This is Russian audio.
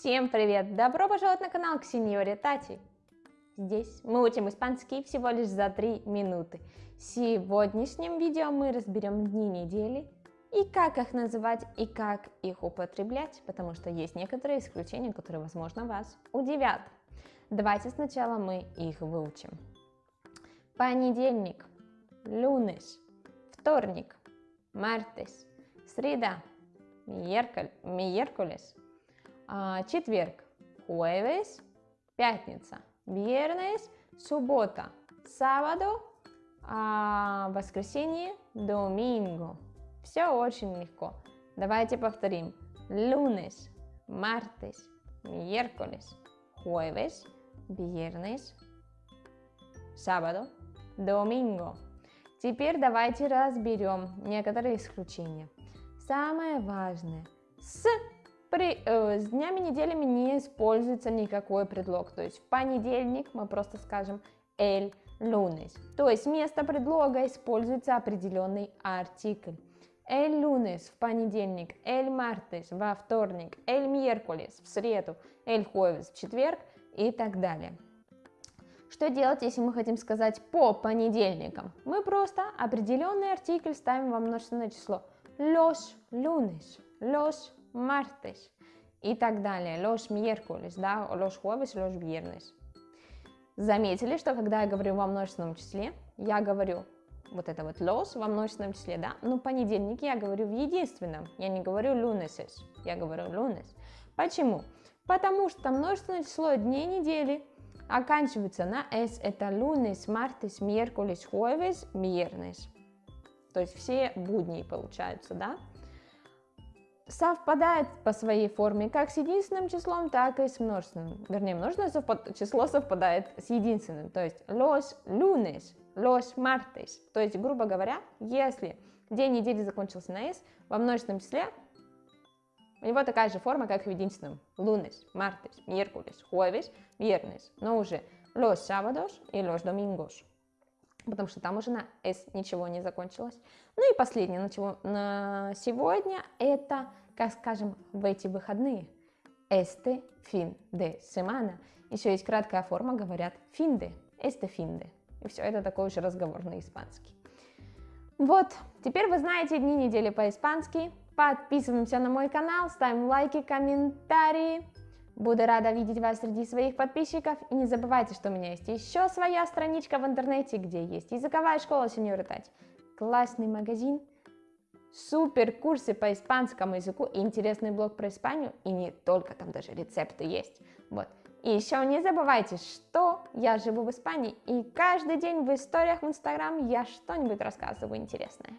Всем привет! Добро пожаловать на канал к Сеньоре Тати. Здесь мы учим испанский всего лишь за 3 минуты. В сегодняшнем видео мы разберем дни недели и как их называть и как их употреблять, потому что есть некоторые исключения, которые, возможно, вас удивят. Давайте сначала мы их выучим. Понедельник, lunes, вторник, martes, среда, а, четверг, jueves, пятница, viernes, суббота, sábado, а, воскресенье, domingo. Все очень легко. Давайте повторим. Lunes, martes, miércoles, jueves, viernes, sábado, domingo. Теперь давайте разберем некоторые исключения. Самое важное. С при, э, с днями неделями не используется никакой предлог. То есть в понедельник мы просто скажем el lunes. То есть вместо предлога используется определенный артикль. El lunes в понедельник, el martes во вторник, el miércoles в среду, el jueves в четверг и так далее. Что делать, если мы хотим сказать по понедельникам? Мы просто определенный артикль ставим во множественное число. Los lunes, los martes и так далее, los miércoles, да, los jueves, los viernes. Заметили, что когда я говорю во множественном числе, я говорю вот это вот los во множественном числе, да, но понедельник я говорю в единственном, я не говорю luneses, я говорю lunes. Почему? Потому что множественное число дней недели оканчивается на s, это lunes, martes, miércoles, jueves, viernes. То есть все будни получаются, да? Совпадает по своей форме как с единственным числом, так и с множественным. Вернее, множественное совпад... число совпадает с единственным, то есть los lunes, los martes. То есть, грубо говоря, если день недели закончился на s, во множественном числе у него такая же форма, как и в единственном. Lunes, martes, miércoles, jueves, viernes. Но уже los sábados и los domingos потому что там уже на S ничего не закончилось. Ну и последнее, на, чего, на сегодня, это, как скажем, в эти выходные. Este fin de semana. Еще есть краткая форма, говорят fin de, este fin de. И все, это такой уже разговор на испанский. Вот, теперь вы знаете дни недели по-испански. Подписываемся на мой канал, ставим лайки, комментарии. Буду рада видеть вас среди своих подписчиков. И не забывайте, что у меня есть еще своя страничка в интернете, где есть языковая школа Сеньоры Тать, классный магазин, супер курсы по испанскому языку и интересный блог про Испанию, и не только, там даже рецепты есть. Вот. И еще не забывайте, что я живу в Испании, и каждый день в историях в Инстаграм я что-нибудь рассказываю интересное.